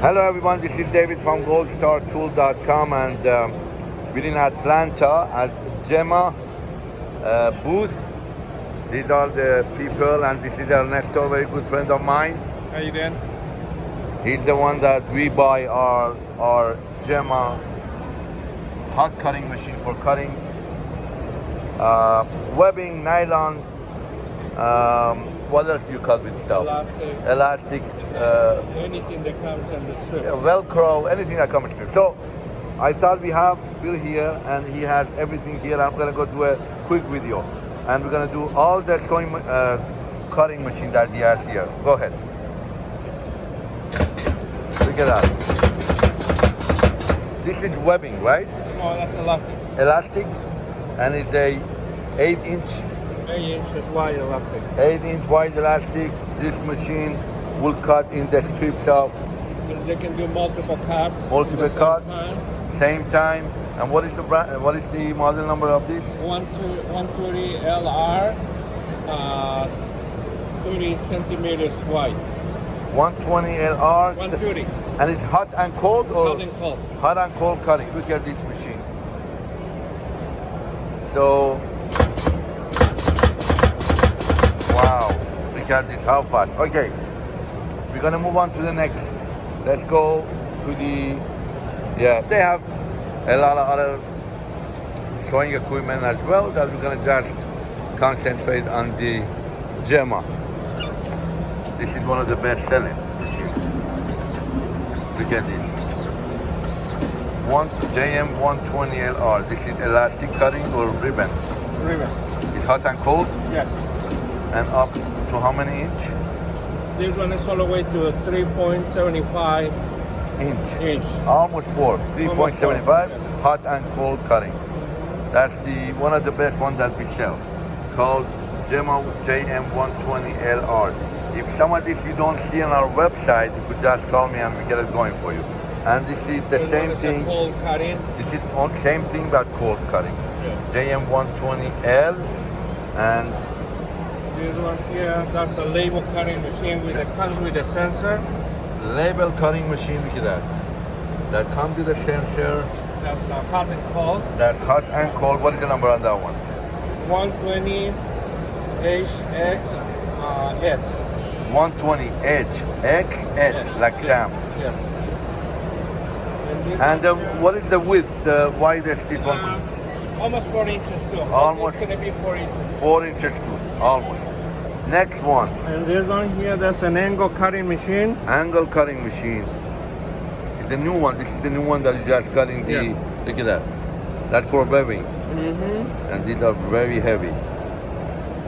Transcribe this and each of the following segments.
Hello everyone, this is David from goldstartool.com and um, we're in Atlanta at Gemma uh, booth. These are the people and this is Ernesto, a very good friend of mine. How are you doing? He's the one that we buy our, our Gemma hot cutting machine for cutting uh, webbing, nylon, um, what else do you cut with stuff? Elastic, Elastic, uh, anything that comes in the strip. Velcro, anything that comes to. So I thought we have Bill here and he has everything here. I'm gonna go do a quick video and we're gonna do all the sewing, uh, cutting machine that he has here. Go ahead. Look at that. This is webbing, right? Oh, that's elastic. Elastic and it's a 8 inch Eight inches wide elastic. 8 inch wide elastic. This machine will cut in the strips of They can do multiple cuts. Multiple same cuts. time. same time. And what is the brand, what is the model number of this? One two one thirty LR, uh, thirty centimeters wide. 120 LR. One thirty. And it's hot and cold or Hot and cold. hot and cold cutting. Look at this machine. So, wow, look at this, how fast. Okay, we're gonna move on to the next. Let's go to the, yeah, they have a lot of other sewing equipment as well that we're gonna just concentrate on the Gemma. This is one of the best selling machines. Look at this. One JM 120 LR. This is elastic cutting or ribbon. Ribbon. It's hot and cold Yes. and up to how many inch? This one is all the way to three point seventy five Inch. inch. Almost four. 3.75. Yes. Hot and cold cutting. That's the one of the best ones that we sell. Called Gemma JM 120 LR. If some of this you don't see on our website, you could just call me and we get it going for you. And this is the This same is thing. Cold cutting. This is on same thing but cold cutting. Yeah. JM 120L and This one here, that's a label cutting machine with a comes with a sensor. label cutting machine. Look at that. That comes with a sensor. That's the hot and cold. That's hot and cold. What is the number on that one? 120 HX uh, S. 120 H X S Yes. like Sam. Yes. And, And uh, what is the width, the widest this one? uh, almost four inches too. Almost. It's gonna be four inches. Four inches too, almost. Next one, And this one here, that's an angle cutting machine. angle cutting machine. It's the new one. This is the new one that is just cutting the. Yeah. Look at that. That's for webbing, Mm-hmm. and these are very heavy.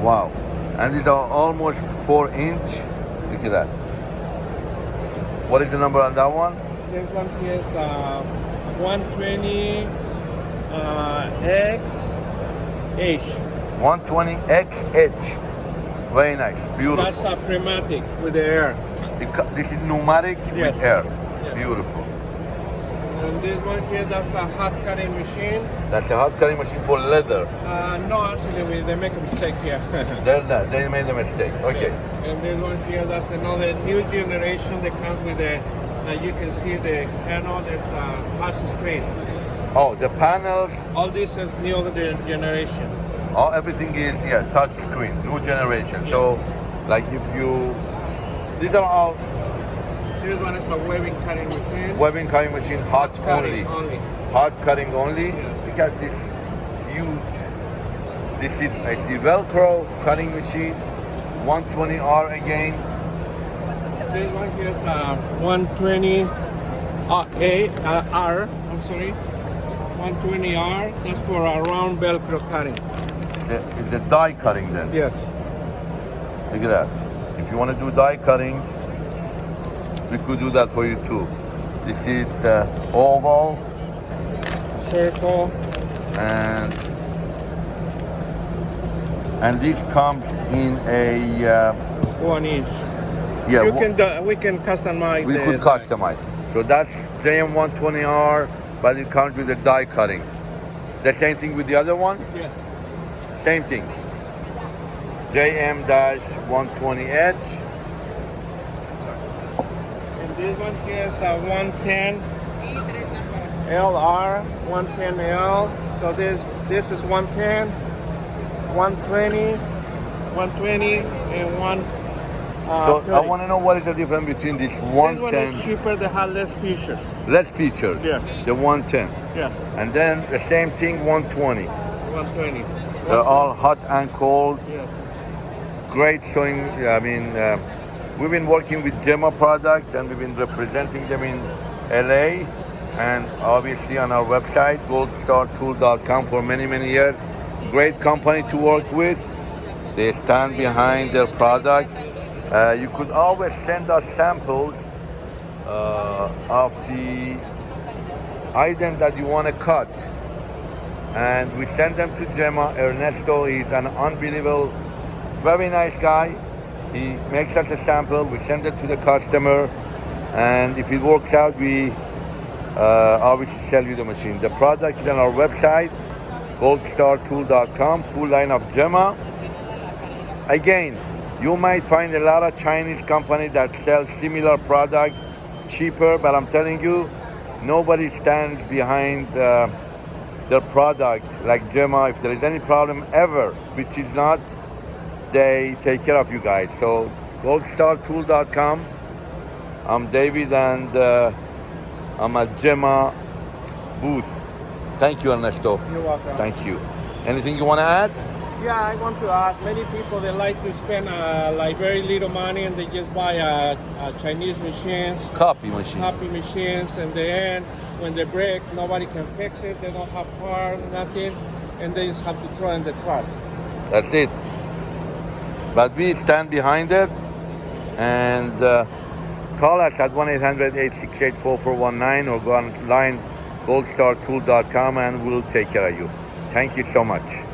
Wow. And these are almost four inch. Look at that. What is the number on that one? This one here is uh, 120 uh, X H. 120 X H. Very nice, beautiful. That's a pneumatic with the air. This is pneumatic Yes. with air. Yes. Beautiful. And this one here, that's a hot cutting machine. That's a hot cutting machine for leather. Uh, no, actually, they make a mistake here. That. They made a mistake. Okay. And this one here, that's another new generation that comes with a, uh, you can see the panel, there's a touch screen. Oh, the panels, All this is new generation. All everything is yeah, touch screen, new generation. So, like if you, these are all This one is a webbing cutting machine. webbing cutting machine, hot only, Cutting only. hot cutting only. Yes. Look at this huge. This is see Velcro cutting machine, 120R again. This one here is uh, 120 uh, A, uh, R, I'm sorry. 120R, that's for a round Velcro cutting. The, the die cutting then. Yes. Look at that. If you want to do die cutting, we could do that for you too. This is the oval Circle. and and this comes in a uh, One inch. yeah. you can do, we can customize we could customize. So that's JM120R, but it comes with the die cutting. The same thing with the other one. Yeah. Same thing. JM-120H. And This one here is a 110 LR 110L. So this this is 110, 120, 120, and one. Uh, So I want to know what is the difference between this 110. This one is cheaper. They have less features. less features, Yeah. the 110, Yes, and then the same thing 120. 120. They're all hot and cold, Yes. great showing. I mean, uh, we've been working with Gemma product and we've been representing them in LA and obviously on our website goldstartool.com for many many years. Great company to work with. They stand behind their product. Uh, you could always send us samples uh, of the item that you want to cut and we send them to Gemma. Ernesto is an unbelievable, very nice guy. He makes us a sample, we send it to the customer, and if it works out, we uh, obviously sell you the machine. The product is on our website, goldstartool.com, full line of Gemma. Again, you might find a lot of Chinese companies that sell similar product cheaper, but I'm telling you, nobody stands behind uh, their product like Gemma. If there is any problem ever, which is not, they take care of you guys. So goldstartool.com. I'm David and uh, I'm at Gemma booth. Thank you, Ernesto. You're welcome. Thank you. Anything you want to add? Yeah, I want to add. Many people they like to spend uh, like very little money and they just buy uh, uh, Chinese machines, Copy machine. copy machines, and the end when they break, nobody can fix it. They don't have parts, nothing, and they just have to throw in the trash. That's it. But we stand behind it and uh, call us at 1 800 868 4419 or go online goldstartool.com and we'll take care of you. Thank you so much.